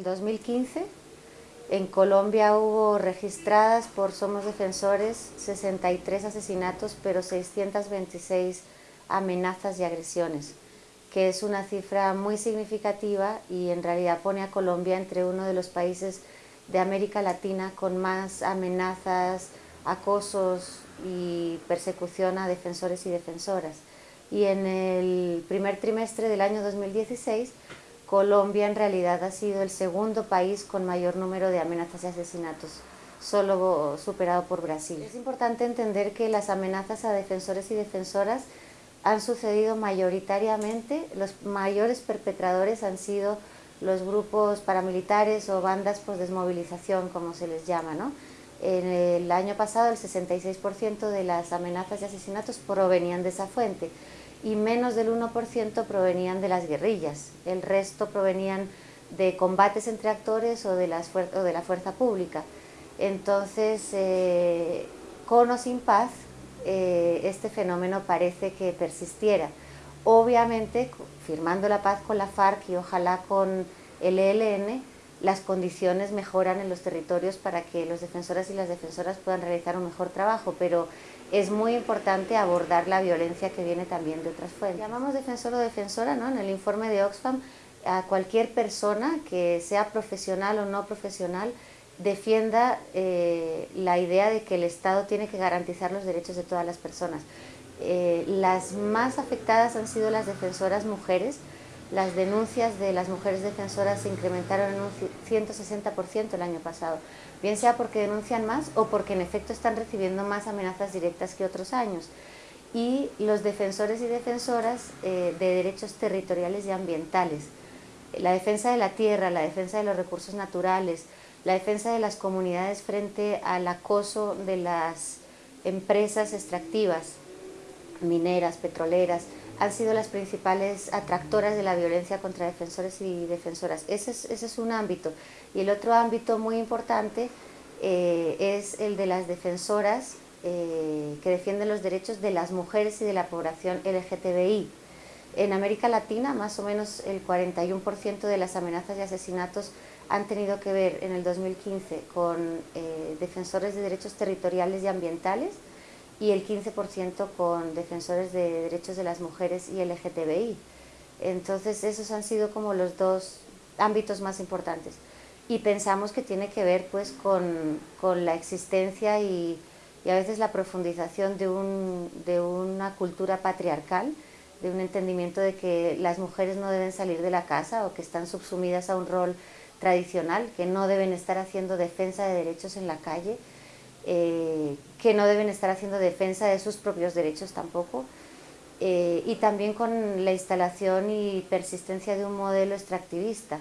el 2015 en Colombia hubo registradas por Somos Defensores 63 asesinatos, pero 626 amenazas y agresiones, que es una cifra muy significativa y en realidad pone a Colombia entre uno de los países de América Latina con más amenazas, acosos y persecución a defensores y defensoras. Y en el primer trimestre del año 2016 Colombia en realidad ha sido el segundo país con mayor número de amenazas y asesinatos, solo superado por Brasil. Es importante entender que las amenazas a defensores y defensoras han sucedido mayoritariamente, los mayores perpetradores han sido los grupos paramilitares o bandas por desmovilización, como se les llama. ¿no? En el año pasado el 66% de las amenazas y asesinatos provenían de esa fuente y menos del 1% provenían de las guerrillas, el resto provenían de combates entre actores o de, la fuerza pública. Entonces, eh, con o sin paz, eh, este fenómeno parece que persistiera. Obviamente, firmando la paz con la FARC y ojalá con el ELN, las condiciones mejoran en los territorios para que los defensoras y las defensoras puedan realizar un mejor trabajo, pero es muy importante abordar la violencia que viene también de otras fuentes. Llamamos defensor o defensora ¿no? en el informe de Oxfam a cualquier persona que sea profesional o no profesional defienda eh, la idea de que el Estado tiene que garantizar los derechos de todas las personas. Eh, las más afectadas han sido las defensoras mujeres, las denuncias de las mujeres defensoras se incrementaron en un 160% el año pasado, bien sea porque denuncian más o porque en efecto están recibiendo más amenazas directas que otros años. Y los defensores y defensoras eh, de derechos territoriales y ambientales, la defensa de la tierra, la defensa de los recursos naturales, la defensa de las comunidades frente al acoso de las empresas extractivas, mineras, petroleras, han sido las principales atractoras de la violencia contra defensores y defensoras. Ese es, un ámbito. Y el otro ámbito muy importante eh, es el de las defensoras eh, que defienden los derechos de las mujeres y de la población LGTBI. En América Latina, más o menos el 41% de las amenazas y asesinatos han tenido que ver en el 2015 con eh, defensores de derechos territoriales y ambientales, y el 15% con defensores de derechos de las mujeres y LGTBI. Entonces esos han sido como los dos ámbitos más importantes. Y pensamos que tiene que ver pues con, con la existencia y, y, a veces la profundización de, un, de una cultura patriarcal, de un entendimiento de que las mujeres no deben salir de la casa o que están subsumidas a un rol tradicional, que no deben estar haciendo defensa de derechos en la calle, eh, que no deben estar haciendo defensa de sus propios derechos tampoco, eh, y también con la instalación y persistencia de un modelo extractivista.